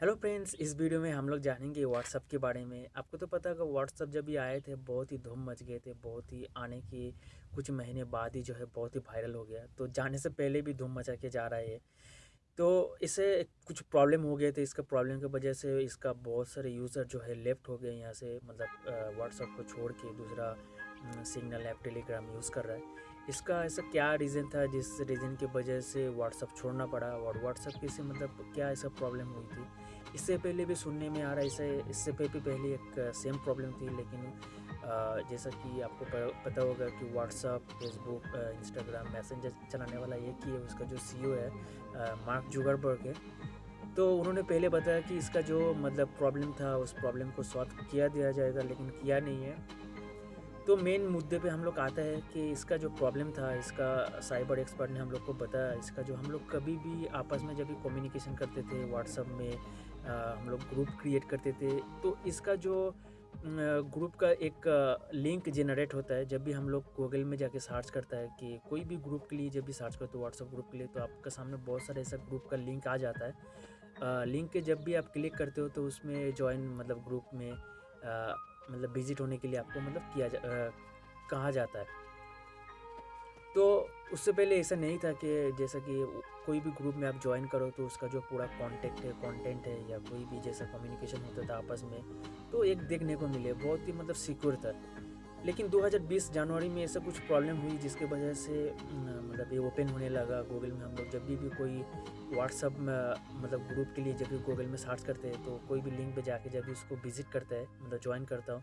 Hello friends इस video में हम लोग जानेंगे व्हाट्सअप के बारे में। आपको तो पता होगा व्हाट्सअप जब भी आए थे, बहुत ही धूम मच गए थे, बहुत ही आने के कुछ महीने बाद ही जो है बहुत ही वायरल हो गया। तो जाने से पहले भी धूम मचा के जा रहा है तो इसे कुछ प्रॉब्लम हो गए थे, इसका प्रॉब्लम की वजह से इसका बहुत सारे यूज़र जो है लेफ़्ट हो गए यहाँ से। मतलब व्हाट्सअप को छोड़ के दूसरा सिग्नल ऐप टेलीग्राम यूज़ कर रहा है। इसका ऐसा क्या रीज़न था जिस रीज़न की वजह से व्हाट्सअप छोड़ना पड़ा और व्हाट्सअप की से मतलब क्या ऐसा प्रॉब्लम हुई थी? इससे पहले भी सुनने में आ रहा है, इसे इससे पहले पहले एक सेम प्रॉब्लम थी, लेकिन जैसा कि आपको पता होगा कि व्हाट्सअप फेसबुक इंस्टाग्राम मैसेंजर चलाने वाला एक ही है, उसका जो सी है मार्क जुगरबर्ग है। तो उन्होंने पहले बताया कि इसका जो मतलब प्रॉब्लम था, उस प्रॉब्लम को सॉल्व किया दिया जाएगा, लेकिन किया नहीं है। तो मेन मुद्दे पे हम लोग आता है कि इसका जो प्रॉब्लम था इसका साइबर एक्सपर्ट ने हम लोग को बताया इसका जो हम लोग कभी भी आपस में जब भी कम्युनिकेशन करते थे व्हाट्सअप में आ, हम लोग ग्रुप क्रिएट करते थे तो इसका जो ग्रुप का एक लिंक जनरेट होता है जब भी हम लोग गूगल में जाके सर्च करता है कि कोई भी ग्रुप के लिए जब भी सर्च करते हो व्हाट्सअप ग्रुप के लिए तो आपके सामने बहुत सारे ऐसा ग्रुप का लिंक आ जाता है। लिंक के जब भी आप क्लिक करते हो तो उसमें ज्वाइन मतलब ग्रुप में मतलब विज़िट होने के लिए आपको मतलब किया जा कहा जाता है। तो उससे पहले ऐसा नहीं था कि जैसा कि कोई भी ग्रुप में आप ज्वाइन करो तो उसका जो पूरा कॉन्टेक्ट है कॉन्टेंट है या कोई भी जैसा कम्युनिकेशन होता था आपस में तो एक देखने को मिले, बहुत ही मतलब सिक्योर था। लेकिन 2020 जनवरी में ऐसा कुछ प्रॉब्लम हुई जिसके वजह से मतलब ये ओपन होने लगा गूगल में हम लोग। जब भी भी कोई व्हाट्सअप मतलब ग्रुप के लिए जब भी गूगल में सर्च करते हैं तो कोई भी लिंक पे जाके जब भी उसको विज़िट करता है मतलब ज्वाइन करता हूँ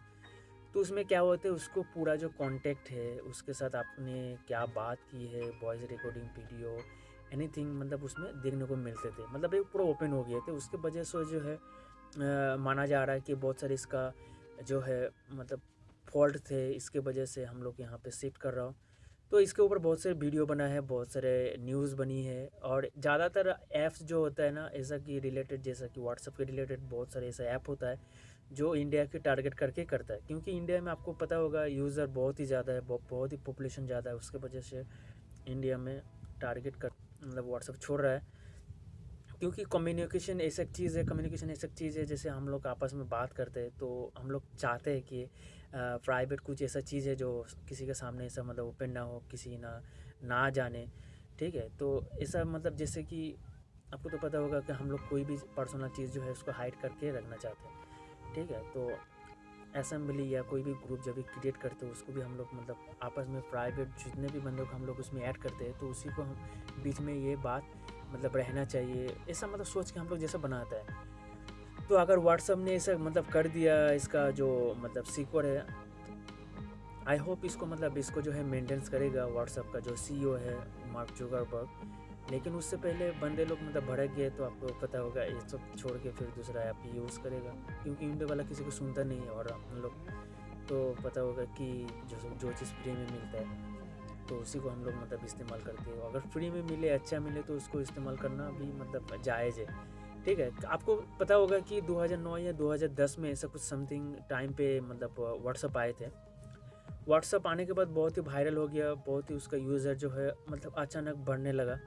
तो उसमें क्या होता है उसको पूरा जो कॉन्टेक्ट है उसके साथ आपने क्या बात की है वॉइस रिकॉर्डिंग वीडियो एनीथिंग मतलब उसमें देखने को मिलते थे। मतलब ये पूरा ओपन हो गए थे। उसके वजह से जो है आ, माना जा रहा है कि बहुत सारे इसका जो है मतलब फॉल्ट थे, इसके वजह से हम लोग यहाँ पे शिफ्ट कर रहा हूँ। तो इसके ऊपर बहुत सारे वीडियो बना है, बहुत सारे न्यूज़ बनी है और ज़्यादातर ऐप्स जो होता है ना, ऐसा कि रिलेटेड जैसा कि व्हाट्सअप के रिलेटेड बहुत सारे ऐसा ऐप होता है, जो इंडिया के टारगेट करके करता है। क्योंकि इंडिया में आपको पता होगा यूज़र बहुत ही ज़्यादा है, बहुत ही पॉपुलेशन ज़्यादा है, उसके वजह से इंडिया में टारगेट कर मतलब व्हाट्सअप छोड़ रहा है। क्योंकि कम्युनिकेशन ऐसा चीज़ है कम्युनिकेशन ऐसा चीज़ है, जैसे हम लोग आपस में बात करते हैं तो हम लोग चाहते हैं कि प्राइवेट कुछ ऐसा चीज़ है जो किसी के सामने ऐसा मतलब ओपन ना हो, किसी ना ना जाने, ठीक है? तो ऐसा मतलब जैसे कि आपको तो पता होगा कि हम लोग कोई भी पर्सनल चीज़ जो है उसको हाइड करके रखना चाहते हैं, ठीक है? तो असम्बली या कोई भी ग्रुप जब भी क्रिएट करते हैं, उसको भी हम लोग मतलब आपस में प्राइवेट जितने भी बंदों को हम लोग उसमें ऐड करते हैं तो उसी को हम, बीच में ये बात मतलब रहना चाहिए, ऐसा मतलब सोच के हम लोग जैसा बनाता है। तो अगर व्हाट्सअप ने ऐसा मतलब कर दिया, इसका जो मतलब सीक्वर है आई होप इसको मतलब इसको जो है मेंटेनेंस करेगा व्हाट्सअप का जो सी e है मार्क जुगरबर्ग लेकिन उससे पहले बंदे लोग मतलब भड़क गए तो आपको पता होगा ये सब छोड़ के फिर दूसरा ऐप यूज़ करेगा, क्योंकि इंडिया वाला किसी को सुनता नहीं है और हम लोग तो पता होगा कि जो जो चीज़ फ्री में मिलता है। तो उसी को हम लोग मतलब इस्तेमाल करते हैं। अगर फ्री में मिले अच्छा मिले तो उसको इस्तेमाल करना भी मतलब जायज़ है। ठीक है? आपको पता होगा कि 2009 या 2010 में ऐसा कुछ समथिंग टाइम पे मतलब व्हाट्सअप आए थे। व्हाट्सअप आने के बाद बहुत ही वायरल हो गया, बहुत ही उसका यूज़र जो है मतलब अचानक बढ़ने लगा।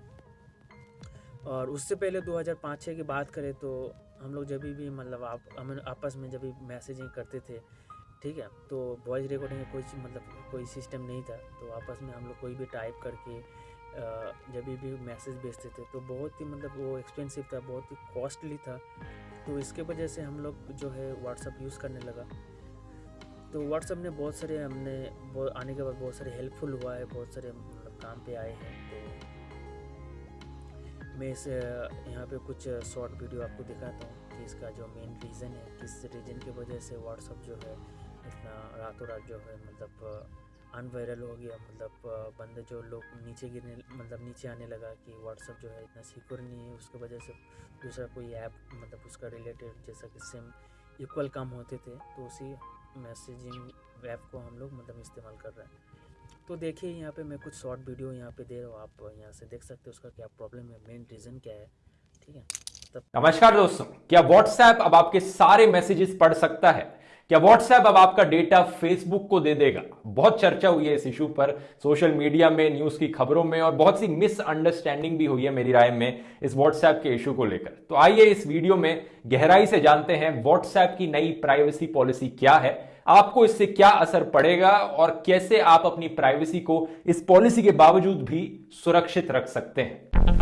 और उससे पहले 2005-6 की बात करें तो हम लोग जब भी मतलब आप, हम आपस में जब भी मैसेजिंग करते थे ठीक है तो वॉइस रिकॉर्डिंग का कोई मतलब कोई सिस्टम नहीं था तो आपस में हम लोग कोई भी टाइप करके जब भी मैसेज भेजते थे तो बहुत ही मतलब वो एक्सपेंसिव था, बहुत ही कॉस्टली था। तो इसके वजह से हम लोग जो है व्हाट्सअप यूज़ करने लगा। तो व्हाट्सअप ने बहुत सारे हमने आने के बाद बहुत सारे हेल्पफुल हुआ है, बहुत सारे मतलब काम पे आए हैं तो मैं इस यहाँ पे कुछ शॉर्ट वीडियो आपको दिखाता हूँ कि इसका जो मेन रीज़न है, किस रीज़न की वजह से व्हाट्सअप जो है इतना रातों रात जो है मतलब अनवायरल हो गया। मतलब बंदे जो लोग नीचे गिरने मतलब नीचे आने लगा कि व्हाट्सअप जो है इतना सिक्योर नहीं है। उसकी वजह से दूसरा कोई ऐप मतलब उसका रिलेटेड जैसा कि सिम इक्वल काम होते थे तो उसी मैसेजिंग ऐप को हम लोग मतलब इस्तेमाल कर रहे हैं। तो देखिए, यहाँ पे मैं कुछ शॉर्ट वीडियो यहाँ पे दे रहा हूँ। आप यहाँ से देख सकते हो उसका क्या प्रॉब्लम है। मेन रीज़न क्या है? ठीक है? नमस्कार दोस्तों क्या व्हाट्सएप अब आपके सारे मैसेजेस पढ़ सकता है? क्या व्हाट्सएप अब आपका डेटा फेसबुक को दे देगा? बहुत चर्चा हुई है इस इशू पर सोशल मीडिया में न्यूज़ की खबरों में और बहुत सी मिसअंडरस्टैंडिंग भी हुई है मेरी राय में इस व्हाट्सएप के इशू को लेकर। तो आइए इस वीडियो में गहराई से जानते हैं व्हाट्सएप की नई प्राइवेसी पॉलिसी क्या है आपको इससे क्या असर पड़ेगा और कैसे आप अपनी प्राइवेसी को इस पॉलिसी के बावजूद भी सुरक्षित रख सकते हैं।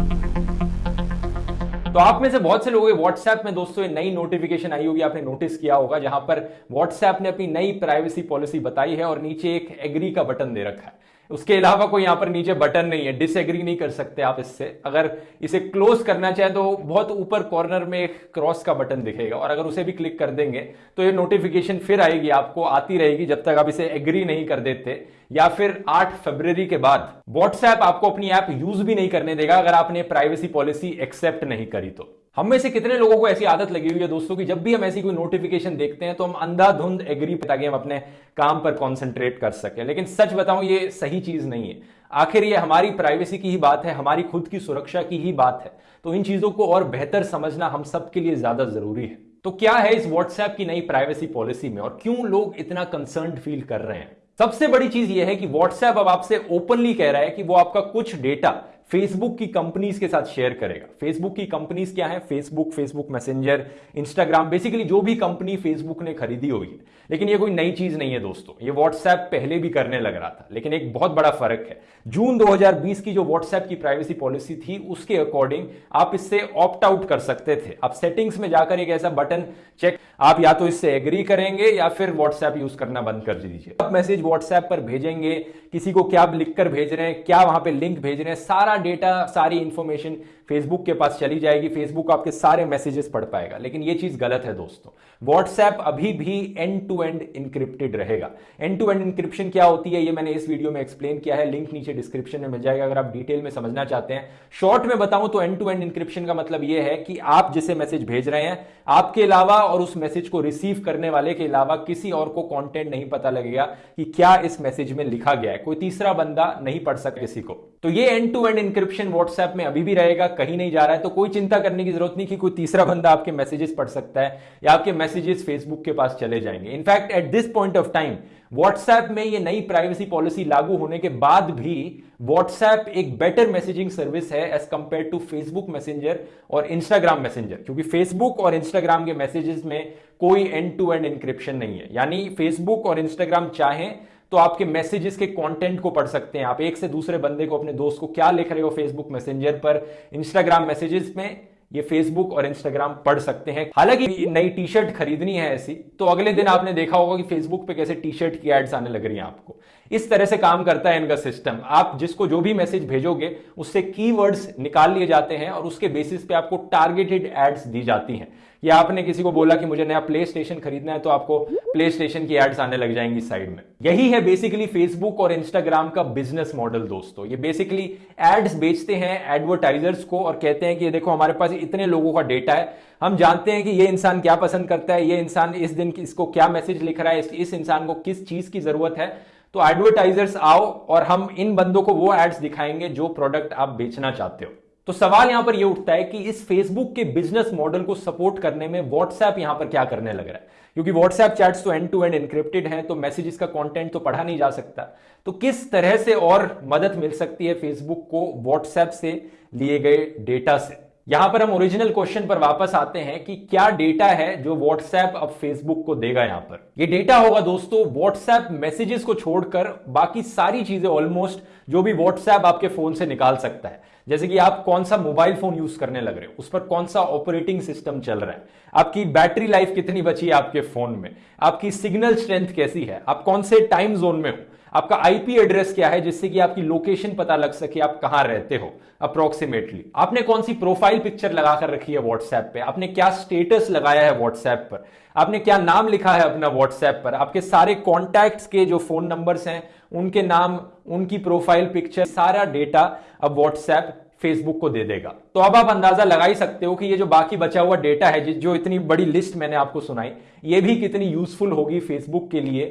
तो आप में से बहुत से लोगों के व्हाट्सएप में दोस्तों ये नई नोटिफिकेशन आई होगी, आपने नोटिस किया होगा, जहाँ पर व्हाट्सएप ने अपनी नई प्राइवेसी पॉलिसी बताई है और नीचे एक एग्री का बटन दे रखा है। उसके अलावा कोई यहाँ पर नीचे बटन नहीं है। डिसएग्री नहीं कर सकते आप इससे। अगर इसे क्लोज करना चाहें तो बहुत ऊपर कॉर्नर में एक क्रॉस का बटन दिखेगा। और अगर उसे भी क्लिक कर देंगे तो ये नोटिफिकेशन फिर आएगी आपको, आती रहेगी जब तक आप इसे एग्री नहीं कर देते। या फिर 8 फरवरी के बाद व्हाट्सएप आपको अपनी ऐप यूज़ भी नहीं करने देगा अगर आपने प्राइवेसी पॉलिसी एक्सेप्ट नहीं करी तो। हम में से कितने लोगों को ऐसी आदत लगी हुई है दोस्तों कि जब भी हम ऐसी कोई नोटिफिकेशन देखते हैं तो हम अंधाधुंध एग्री ताकि हम अपने काम पर कॉन्सेंट्रेट कर सकें। लेकिन सच बताऊँ, ये सही चीज़ नहीं है। आखिर ये हमारी प्राइवेसी की ही बात है, हमारी खुद की सुरक्षा की ही बात है। तो इन चीज़ों को और बेहतर समझना हम सबके लिए ज़्यादा ज़रूरी है। तो क्या है इस व्हाट्सएप की नई प्राइवेसी पॉलिसी में और क्यों लोग इतना कंसर्न फील कर रहे हैं? सबसे बड़ी चीज़ यह है कि व्हाट्सएप अब आपसे ओपनली कह रहा है कि वो आपका कुछ डेटा फेसबुक की कंपनीज़ के साथ शेयर करेगा। फेसबुक की कंपनीज़ क्या है? Facebook Facebook Messenger Instagram basically जो भी कंपनी फेसबुक ने खरीदी होगी। लेकिन ये कोई नई चीज़ नहीं है दोस्तों। ये व्हाट्सएप पहले भी करने लग रहा था, लेकिन एक बहुत बड़ा फ़र्क है। जून 2020 की जो व्हाट्सएप की प्राइवेसी पॉलिसी थी, उसके अकॉर्डिंग आप इससे ऑप्ट आउट कर सकते थे। आप सेटिंग्स में जाकर एक ऐसा बटन चेक आप या तो इससे एग्री करेंगे या फिर व्हाट्सएप यूज़ करना बंद कर दीजिए। आप मैसेज व्हाट्सएप पर भेजेंगे किसी को क्या लिखकर भेज रहे हैं, क्या वहाँ पे लिंक भेज रहे हैं, सारा डेटा सारी इंफॉर्मेशन फेसबुक के पास चली जाएगी। फेसबुक आपके सारे मैसेजेस पढ़ पाएगा। लेकिन ये चीज़ गलत है दोस्तों। व्हाट्सएप अभी भी एंड टू एंड इंक्रिप्टेड रहेगा। एंड टू एंड इंक्रिप्शन क्या होती है, ये मैंने इस वीडियो में एक्सप्लेन किया है। लिंक नीचे डिस्क्रिप्शन में मिल जाएगा। अगर आप डिटेल में समझना चाहते हैं। शॉर्ट में बताऊँ तो एंड टू एंड इंक्रिप्शन का मतलब यह है कि आप जिसे मैसेज भेज रहे हैं, आपके अलावा और उस मैसेज को रिसीव करने वाले के अलावा किसी और को कॉन्टेंट नहीं पता लगेगा कि क्या इस मैसेज में लिखा गया है। कोई तीसरा बंदा नहीं पढ़ सकता किसी को। तो ये end to end encryption WhatsApp में अभी भी रहेगा, कहीं नहीं जा रहा है तो कोई चिंता करने की ज़रूरत नहीं कि कोई तीसरा बंदा आपके मैसेजेस पढ़ सकता है या आपके मैसेजेस फेसबुक के पास चले जाएँगे। In fact at this point of time WhatsApp में ये नई प्राइवेसी पॉलिसी लागू होने के बाद भी व्हाट्सएप एक बेटर मैसेजिंग सर्विस है as compared to Facebook Messenger और इंस्टाग्राम मैसेंजर क्योंकि फेसबुक और इंस्टाग्राम के मैसेजेस में कोई एंड टू एंड इंक्रिप्शन नहीं है। यानी फेसबुक और इंस्टाग्राम चाहें तो आपके मैसेजेस के कंटेंट को पढ़ सकते हैं। आप एक से दूसरे बंदे को, अपने दोस्त को क्या लिख रहे हो फेसबुक मैसेंजर पर? इंस्टाग्राम मैसेजेस में ये फेसबुक और इंस्टाग्राम पढ़ सकते हैं। हालाँकि नई टी शर्ट खरीदनी है ऐसी तो अगले दिन आपने देखा होगा कि फेसबुक पे कैसे टी शर्ट की एड्स आने लग रही हैं आपको। इस तरह से काम करता है इनका सिस्टम आप जिसको जो भी मैसेज भेजोगे, उससे कीवर्ड्स निकाल लिए जाते हैं और उसके बेसिस पे आपको टारगेटेड एड्स दी जाती हैं। या आपने किसी को बोला कि मुझे नया प्ले स्टेशन खरीदना है तो आपको प्ले स्टेशन की एड्स आने लग जाएँगी साइड में। यही है बेसिकली फेसबुक और इंस्टाग्राम का बिज़नेस मॉडल दोस्तों। ये बेसिकली एड्स बेचते हैं एडवर्टाइजर्स को और कहते हैं कि देखो, हमारे पास इतने लोगों का डेटा है। हम जानते हैं कि ये इंसान क्या पसंद करता है, ये इंसान इस दिन इसको क्या मैसेज लिख रहा है, इस इंसान को किस चीज़ की ज़रूरत है। तो एडवर्टाइजर्स आओ और हम इन बंदों को वो एड्स दिखाएँगे जो प्रोडक्ट आप बेचना चाहते हो। तो सवाल यहाँ पर यह उठता है कि इस फेसबुक के बिज़नेस मॉडल को सपोर्ट करने में व्हाट्सएप यहाँ पर क्या करने लग रहा है? क्योंकि व्हाट्सएप चैट्स तो एंड टू एंड इंक्रिप्टेड हैं तो मैसेजेस का कंटेंट तो पढ़ा नहीं जा सकता। तो किस तरह से और मदद मिल सकती है फेसबुक को व्हाट्सएप से लिए गए डेटा से? यहाँ पर हम ओरिजिनल क्वेश्चन पर वापस आते हैं कि क्या डेटा है जो व्हाट्सएप अब फेसबुक को देगा यहाँ पर? ये डेटा होगा दोस्तों व्हाट्सएप मैसेजेस को छोड़कर बाकी सारी चीज़ें ऑलमोस्ट जो भी व्हाट्सएप आपके फ़ोन से निकाल सकता है। जैसे कि आप कौन सा मोबाइल फ़ोन यूज़ करने लग रहे हो, उस पर कौन सा ऑपरेटिंग सिस्टम चल रहा है? आपकी बैटरी लाइफ कितनी बची है आपके फ़ोन में? आपकी सिग्नल स्ट्रेंथ कैसी है? आप कौन से टाइम जोन में हो? आपका आईपी एड्रेस क्या है जिससे कि आपकी लोकेशन पता लग सके आप कहाँ रहते हो अप्रोक्सीमेटली आपने कौन सी प्रोफ़ाइल पिक्चर लगाकर रखी है व्हाट्सएप पे? आपने क्या स्टेटस लगाया है व्हाट्सएप पर? आपने क्या नाम लिखा है अपना व्हाट्सएप पर? आपके सारे कॉन्टैक्ट्स के जो फ़ोन नंबर्स हैं, उनके नाम, उनकी प्रोफ़ाइल पिक्चर सारा डेटा अब व्हाट्सएप फेसबुक को दे देगा। तो अब आप अंदाज़ा लगा ही सकते हो कि ये जो बाकी बचा हुआ डेटा है जो इतनी बड़ी लिस्ट मैंने आपको सुनाई, ये भी कितनी यूजफुल होगी फेसबुक के लिए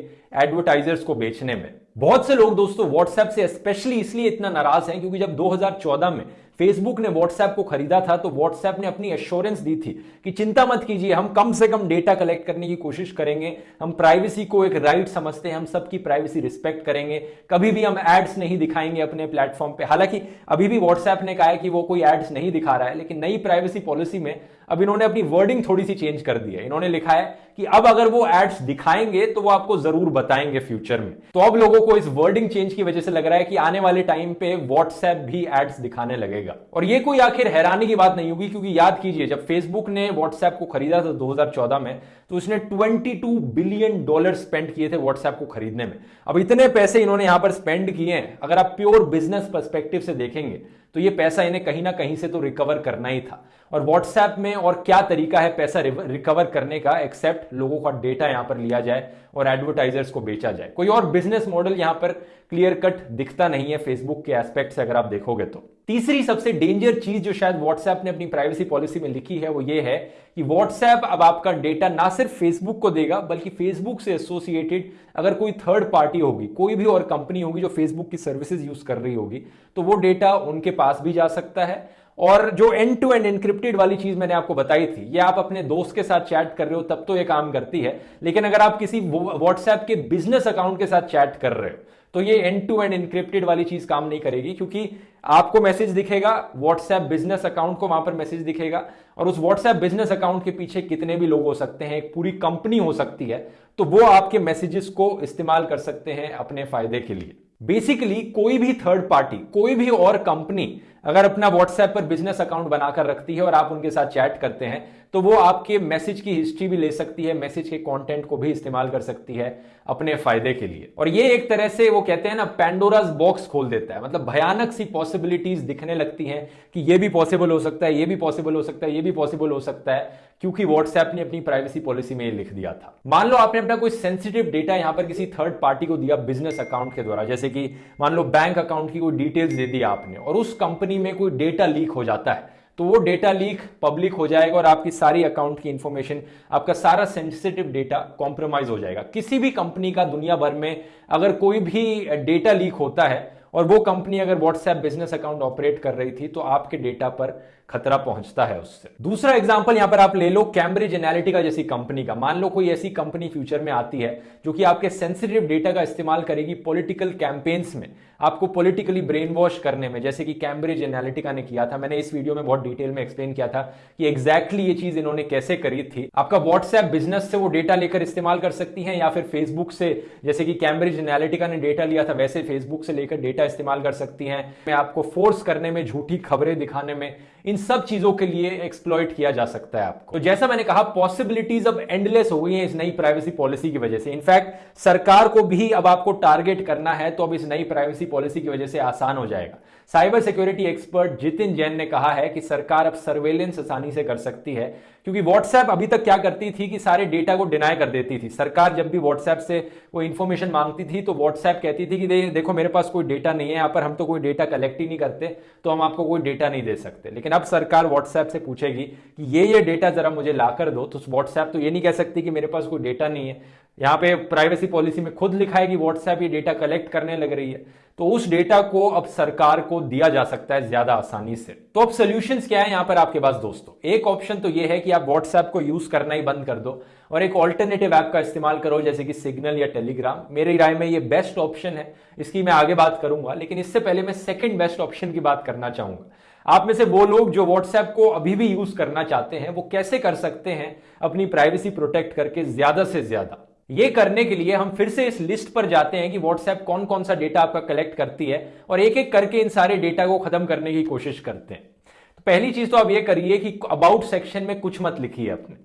एडवर्टाइजर्स को बेचने में। बहुत से लोग दोस्तों व्हाट्सएप से स्पेशली इसलिए इतना नाराज़ हैं क्योंकि जब 2014 में फेसबुक ने व्हाट्सएप को खरीदा था तो व्हाट्सएप ने अपनी एश्योरेंस दी थी कि चिंता मत कीजिए, हम कम से कम डेटा कलेक्ट करने की कोशिश करेंगे, हम प्राइवेसी को एक राइट समझते हैं, हम सबकी प्राइवेसी रिस्पेक्ट करेंगे, कभी भी हम एड्स नहीं दिखाएँगे अपने प्लेटफॉर्म पे। हालाँकि अभी भी व्हाट्सएप ने कहा है कि वो कोई एड्स नहीं दिखा रहा है, लेकिन नई प्राइवेसी पॉलिसी में अब इन्होंने अपनी वर्डिंग थोड़ी सी चेंज कर दी है। इन्होंने लिखा है कि अब अगर वो एड्स दिखाएँगे तो वो आपको ज़रूर बताएँगे फ्यूचर में। तो अब लोगों को इस वर्डिंग चेंज की वजह से लग रहा है कि आने वाले टाइम पे व्हाट्सएप भी एड्स दिखाने लगेगा। और ये कोई आखिर हैरानी की बात नहीं होगी, क्योंकि याद कीजिए, जब फेसबुक ने व्हाट्सएप को खरीदा था 2014 में तो उसने 22 बिलियन डॉलर स्पेंड किए थे व्हाट्सएप को खरीदने में। अब इतने पैसे इन्होंने यहाँ पर स्पेंड किए हैं। अगर आप प्योर बिज़नेस परस्पेक्टिव से देखेंगे तो ये पैसा इन्हें कहीं ना कहीं से तो रिकवर करना ही था। और व्हाट्सएप में और क्या तरीका है पैसा रिकवर करने का एक्सेप्ट लोगों का डेटा यहाँ पर लिया जाए और एडवर्टाइजर्स को बेचा जाए। कोई और बिज़नेस मॉडल यहाँ पर क्लियर कट दिखता नहीं है फेसबुक के एस्पेक्ट से अगर आप देखोगे तो। तीसरी सबसे डेंजर चीज़ जो शायद व्हाट्सएप ने अपनी प्राइवेसी पॉलिसी में लिखी है वो ये है कि व्हाट्सएप अब आपका डेटा ना सिर्फ़ फेसबुक को देगा, बल्कि फेसबुक से एसोसिएटेड अगर कोई थर्ड पार्टी होगी, कोई भी और कंपनी होगी जो फेसबुक की सर्विसेज़ यूज़ कर रही होगी तो वो डेटा उनके पास भी जा सकता है। और जो एंड टू एंड इंक्रिप्टेड वाली चीज़ मैंने आपको बताई थी, ये आप अपने दोस्त के साथ चैट कर रहे हो, तब तो ये काम करती है। लेकिन अगर आप किसी व्हाट्सएप के बिज़नेस अकाउंट के साथ चैट कर रहे हो तो ये एंड टू एंड इंक्रिप्टेड वाली चीज़ काम नहीं करेगी, क्योंकि आपको मैसेज दिखेगा व्हाट्सएप बिज़नेस अकाउंट को वहाँ पर मैसेज दिखेगा, और उस व्हाट्सएप बिज़नेस अकाउंट के पीछे कितने भी लोग हो सकते हैं, एक पूरी कंपनी हो सकती है तो वो आपके मैसेजेस को इस्तेमाल कर सकते हैं अपने फ़ायदे के लिए। बेसिकली कोई भी थर्ड पार्टी कोई भी और कंपनी अगर अपना व्हाट्सएप पर बिज़नेस अकाउंट बनाकर रखती है और आप उनके साथ चैट करते हैं तो वो आपके मैसेज की हिस्ट्री भी ले सकती है मैसेज के कंटेंट को भी इस्तेमाल कर सकती है अपने फ़ायदे के लिए। और ये एक तरह से वो कहते हैं ना पैंडोराज बॉक्स खोल देता है। मतलब भयानक सी पॉसिबिलिटीज दिखने लगती हैं कि ये भी पॉसिबल हो सकता है, ये भी पॉसिबल हो सकता है, ये भी पॉसिबल हो सकता है। क्योंकि व्हाट्सएप ने अपनी प्राइवेसी पॉलिसी में लिख दिया था। मान लो आपने अपना कोई सेंसिटिव डेटा यहाँ पर किसी थर्ड पार्टी को दिया बिज़नेस अकाउंट के द्वारा, जैसे कि मान लो बैंक अकाउंट की कोई डिटेल्स दे दी आपने और उस कंपनी में कोई डेटा लीक हो जाता है तो वो डेटा लीक पब्लिक हो जाएगा और आपकी सारी अकाउंट की इंफॉर्मेशन आपका सारा सेंसिटिव डेटा कॉम्प्रोमाइज हो जाएगा। किसी भी कंपनी का दुनिया भर में अगर कोई भी डेटा लीक होता है और वो कंपनी अगर व्हाट्सएप बिज़नेस अकाउंट ऑपरेट कर रही थी तो आपके डेटा पर खतरा पहुँचता है उससे। दूसरा एग्ज़ाम्पल यहाँ पर आप ले लो कैम्ब्रिज एनालिटिका जैसी कंपनी का। मान लो कोई ऐसी कंपनी फ्यूचर में आती है, जो कि आपके सेंसिटिव डेटा का इस्तेमाल करेगी पॉलिटिकल कैंपेन्स में, आपको पॉलिटिकली ब्रेन वॉश करने में। जैसे कि कैम्ब्रिज एनालिटिका ने किया था, मैंने इस वीडियो में बहुत डिटेल में एक्सप्लेन किया था कि एग्जैक्टली ये चीज़ इन्होंने कैसे करी थी। आपका व्हाट्सएप बिज़नेस से वो डेटा लेकर इस्तेमाल कर सकती है, या फिर फेसबुक से, जैसे कि कैम्ब्रिज एनालिटिका ने डेटा लिया था, वैसे फेसबुक से लेकर डेटा इस्तेमाल कर सकती है। मैं आपको फोर्स करने में झूठी खबरें दिखाने में, इन सब चीज़ों के लिए एक्सप्लॉइट किया जा सकता है आपको। तो जैसा मैंने कहा पॉसिबिलिटीज अब एंडलेस हो गई हैं इस नई प्राइवेसी पॉलिसी की वजह से। इनफैक्ट सरकार को भी अब आपको टारगेट करना है तो अब इस नई प्राइवेसी पॉलिसी की वजह से आसान हो जाएगा। Cyber security expert Jitin Jain ने कहा है कि सरकार अब सर्वेलेंस आसानी से कर सकती है क्योंकि व्हाट्सएप अभी तक क्या करती थी कि सारे डेटा को डिनाई कर देती थी। सरकार जब भी व्हाट्सएप से कोई इंफॉर्मेशन मांगती थी तो व्हाट्सएप कहती थी कि दे, देखो मेरे पास कोई डेटा नहीं है यहाँ पर हम तो कोई डेटा कलेक्ट ही नहीं करते तो हम आपको कोई डेटा नहीं दे सकते। लेकिन अब सरकार व्हाट्सएप से पूछेगी कि ये ये डेटा जरा मुझे ला कर दो तो व्हाट्सएप तो ये नहीं कह सकती कि मेरे पास कोई डेटा नहीं है। यहाँ पे प्राइवेसी पॉलिसी में खुद लिखा है कि व्हाट्सएप ये डेटा कलेक्ट करने लग रही है। तो उस डेटा को अब सरकार को दिया जा सकता है ज़्यादा आसानी से। तो अब सोल्यूशन क्या है यहाँ पर आपके पास दोस्तों? एक ऑप्शन तो ये है कि आप व्हाट्सएप को यूज़ करना ही बंद कर दो और एक ऑल्टरनेटिव ऐप का इस्तेमाल करो, जैसे कि सिग्नल या टेलीग्राम मेरी राय में ये बेस्ट ऑप्शन है। इसकी मैं आगे बात करूँगा, लेकिन इससे पहले मैं सेकेंड बेस्ट ऑप्शन की बात करना चाहूँगा। आप में से वो लोग जो व्हाट्सएप को अभी भी यूज़ करना चाहते हैं, वो कैसे कर सकते हैं अपनी प्राइवेसी प्रोटेक्ट करके ज़्यादा से ज़्यादा? ये करने के लिए हम फिर से इस लिस्ट पर जाते हैं कि व्हाट्सएप कौन कौन सा डेटा आपका कलेक्ट करती है और एक एक करके इन सारे डेटा को खत्म करने की कोशिश करते हैं। तो पहली चीज़ तो आप ये करिए कि अबाउट सेक्शन में कुछ मत लिखिए अपने।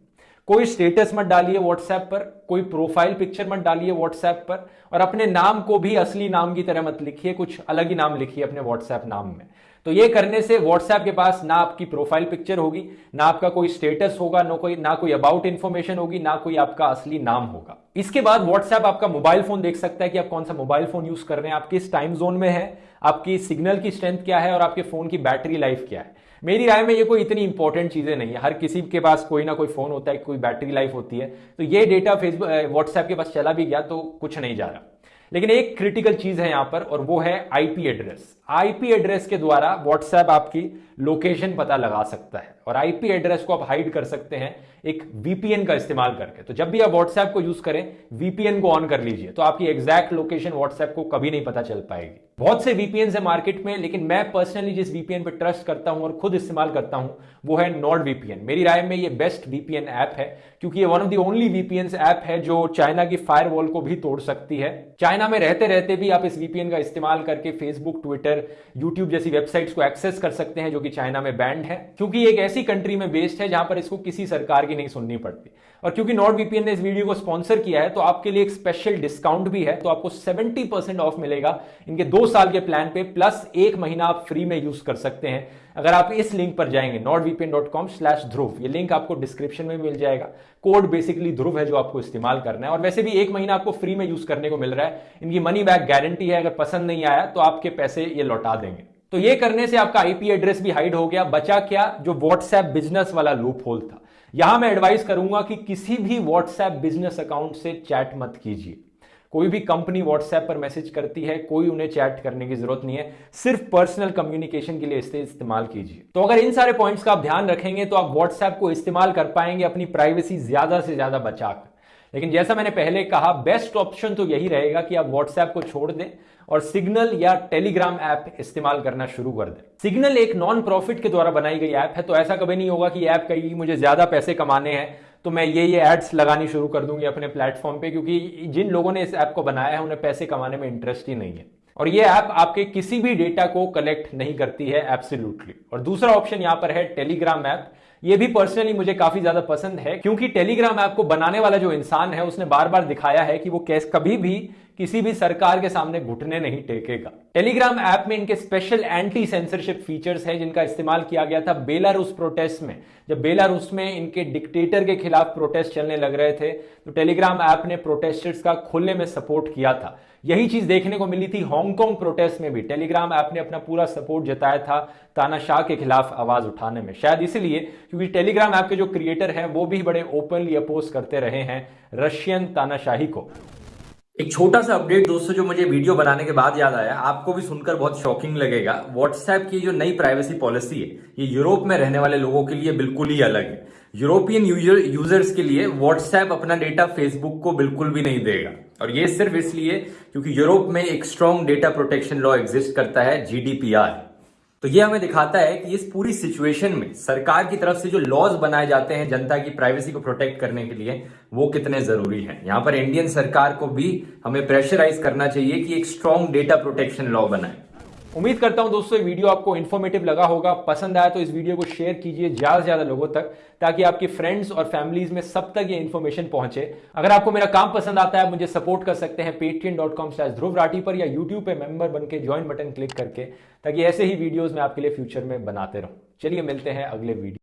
कोई स्टेटस मत डालिए व्हाट्सएप पर, कोई प्रोफ़ाइल पिक्चर मत डालिए व्हाट्सएप पर और अपने नाम को भी असली नाम की तरह मत लिखिए, कुछ अलग ही नाम लिखिए अपने व्हाट्सएप नाम में। तो ये करने से व्हाट्सएप के पास ना आपकी प्रोफ़ाइल पिक्चर होगी, ना आपका कोई स्टेटस होगा, ना कोई ना कोई अबाउट इंफॉर्मेशन होगी, ना कोई आपका असली नाम होगा। इसके बाद व्हाट्सएप आपका मोबाइल फ़ोन देख सकता है कि आप कौन सा मोबाइल फ़ोन यूज़ कर रहे हैं, आप किस टाइम जोन में है, आपकी सिग्नल की स्ट्रेंथ क्या है और आपके फ़ोन की बैटरी लाइफ क्या है। मेरी राय में ये कोई इतनी इंपॉर्टेंट चीज़ें नहीं है। हर किसी के पास कोई ना कोई फ़ोन होता है, कोई बैटरी लाइफ होती है। तो ये डेटा फेसबुक व्हाट्सएप के पास चला भी गया तो कुछ नहीं जा रहा। लेकिन एक क्रिटिकल चीज़ है यहाँ पर, और वो है आईपी एड्रेस आईपी एड्रेस के द्वारा व्हाट्सएप आपकी लोकेशन पता लगा सकता है, और आईपी एड्रेस को आप हाइड कर सकते हैं। एक वीपीएन का इस्तेमाल करके। तो जब भी आप व्हाट्सएप को यूज़ करें वीपीएन को ऑन कर लीजिए तो आपकी एग्जैक्ट लोकेशन व्हाट्सएप को कभी नहीं पता चल पाएगी। बहुत से वीपीएन है मार्केट में, लेकिन मैं पर्सनली जिस वीपीएन पे ट्रस्ट करता हूँ और खुद इस्तेमाल करता हूँ, वो है नॉर्ड वीपीएन मेरी राय में ये बेस्ट वीपीएन ऐप है, क्योंकि ये one of the only VPN app है जो चाइना की फायरवॉल को भी तोड़ सकती है। चाइना में रहते रहते भी आप इस वीपीएन का इस्तेमाल करके फेसबुक ट्विटर यूट्यूब जैसी वेबसाइट्स को एक्सेस कर सकते हैं, जो कि चाइना में बैंड है। क्योंकि एक ऐसी कंट्री में बेस्ड है जहाँ पर इसको किसी सरकार की नहीं सुननी पड़ती। और क्योंकि नॉर्ड वीपीएन ने इस वीडियो को स्पॉन्सर किया है तो आपके लिए एक स्पेशल डिस्काउंट भी है तो आपको 70 परसेंट ऑफ़ मिलेगा इनके दो साल के प्लान पे प्लस एक महीना आप फ्री में यूज़ कर सकते हैं। अगर आप इस लिंक पर जाएँगे not VPN dot com slash Dhruv ये लिंक आपको डिस्क्रिप्शन में मिल जाएगा। कोड बेसिकली ध्रुव है जो आपको इस्तेमाल करना है। और वैसे भी एक महीना आपको फ्री में यूज़ करने को मिल रहा है। इनकी मनी बैक गारंटी है, अगर पसंद नहीं आया तो आपके पैसे ये लौटा देंगे। तो ये करने से आपका आईपी एड्रेस भी हाइड हो गया। बचा क्या? जो व्हाट्सएप बिज़नेस वाला लूप होल था। यहाँ मैं एडवाइस करूँगा कि किसी भी व्हाट्सएप बिज़नेस अकाउंट से चैट मत कीजिए। कोई भी कंपनी व्हाट्सएप पर मैसेज करती है, कोई उन्हें चैट करने की ज़रूरत नहीं है। सिर्फ़ पर्सनल कम्युनिकेशन के लिए इसे इस्तेमाल कीजिए। तो अगर इन सारे पॉइंट्स का आप ध्यान रखेंगे तो आप व्हाट्सएप को इस्तेमाल कर पाएँगे अपनी प्राइवेसी ज़्यादा से ज़्यादा बचाकर। लेकिन जैसा मैंने पहले कहा बेस्ट ऑप्शन तो यही रहेगा कि आप व्हाट्सएप को छोड़ दें। और सिग्नल या टेलीग्राम ऐप इस्तेमाल करना शुरू कर दें। सिग्नल एक नॉन प्रॉफिट के द्वारा बनाई गई ऐप है तो ऐसा कभी नहीं होगा कि ऐप कहेगी मुझे ज़्यादा पैसे कमाने हैं तो मैं ये ये एड्स लगानी शुरू कर दूँगी अपने प्लेटफॉर्म पे, क्योंकि जिन लोगों ने इस ऐप को बनाया है, उन्हें पैसे कमाने में इंटरेस्ट ही नहीं है। और ये ऐप आपके किसी भी डेटा को कलेक्ट नहीं करती है एब्सोल्युटली और दूसरा ऑप्शन यहाँ पर है टेलीग्राम ऐप। ये भी पर्सनली मुझे काफ़ी ज़्यादा पसंद है, क्योंकि टेलीग्राम ऐप को बनाने वाला जो इंसान है, उसने बार बार दिखाया है कि वो कैस, कभी भी किसी भी सरकार के सामने घुटने नहीं टेकेगा। टेलीग्राम ऐप में इनके स्पेशल एंटी सेंसरशिप फीचर्स हैं, जिनका इस्तेमाल किया गया था बेलारूस प्रोटेस्ट में। जब बेलारूस में इनके डिक्टेटर के खिलाफ प्रोटेस्ट चलने लग रहे थे तो टेलीग्राम ऐप ने प्रोटेस्टर्स का खुले में सपोर्ट किया था। यही चीज़ देखने को मिली थी हांगकांग प्रोटेस्ट में भी। टेलीग्राम ऐप ने अपना पूरा सपोर्ट जताया था तानाशाह के खिलाफ आवाज़ उठाने में। शायद इसलिए क्योंकि टेलीग्राम ऐप के जो क्रिएटर हैं, वो भी बड़े ओपनली अपोज करते रहे हैं रशियन तानाशाही को। एक छोटा सा अपडेट दोस्तों, जो मुझे वीडियो बनाने के बाद याद आया, आपको भी सुनकर बहुत शॉकिंग लगेगा। व्हाट्सएप की जो नई प्राइवेसी पॉलिसी है, ये यूरोप में रहने वाले लोगों के लिए बिल्कुल ही अलग है। यूरोपियन यूज़र, यूज़र्स के लिए व्हाट्सएप अपना डेटा फेसबुक को बिल्कुल भी नहीं देगा। और ये सिर्फ़ इसलिए क्योंकि यूरोप में एक strong data protection law exist करता है जीडीपीआर तो ये हमें दिखाता है कि इस पूरी सिचुएशन में सरकार की तरफ़ से जो लॉज बनाए जाते हैं जनता की प्राइवेसी को प्रोटेक्ट करने के लिए, वो कितने ज़रूरी हैं। यहाँ पर इंडियन सरकार को भी हमें प्रेशराइज करना चाहिए कि एक स्ट्रॉन्ग डेटा प्रोटेक्शन लॉ बनाए। उम्मीद करता हूँ दोस्तों, ये वीडियो आपको इन्फॉर्मेटिव लगा होगा। पसंद आया तो इस वीडियो को शेयर कीजिए ज़्यादा से ज़्यादा लोगों तक, ताकि आपके फ्रेंड्स और फैमिलीज़ में सब तक ये इन्फॉर्मेशन पहुँचे। अगर आपको मेरा काम पसंद आता है मुझे सपोर्ट कर सकते हैं Paytm dot com slash Dhruv Rathee पर या यूट्यूब पर मेंबर बनकर ज्वाइन बटन क्लिक करके, ताकि ऐसे ही वीडियोज़ मैं आपके लिए फ्यूचर में बनाते रहूँ। चलिए मिलते हैं अगले वीडियो